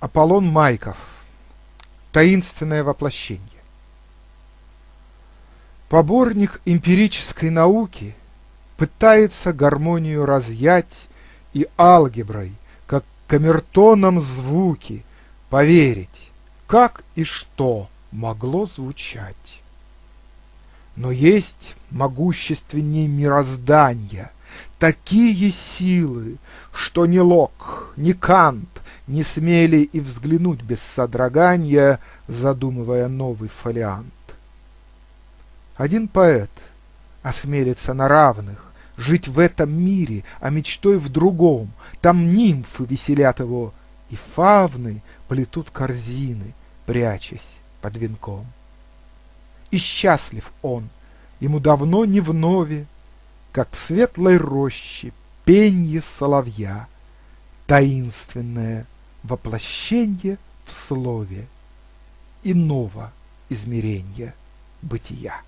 Аполлон Майков. Таинственное воплощение. Поборник эмпирической науки пытается гармонию разъять и алгеброй, как камертоном звуки, поверить, как и что могло звучать. Но есть могущественнее мироздания, такие силы, что ни Лок, ни Кант не смели и взглянуть без содрогания, задумывая новый фолиант. Один поэт осмелится на равных жить в этом мире, а мечтой в другом. Там нимфы веселят его, и фавны плетут корзины, прячась под венком. И счастлив он, ему давно не вновь, как в светлой роще пенье соловья, таинственное воплощение в слове иного измерения бытия.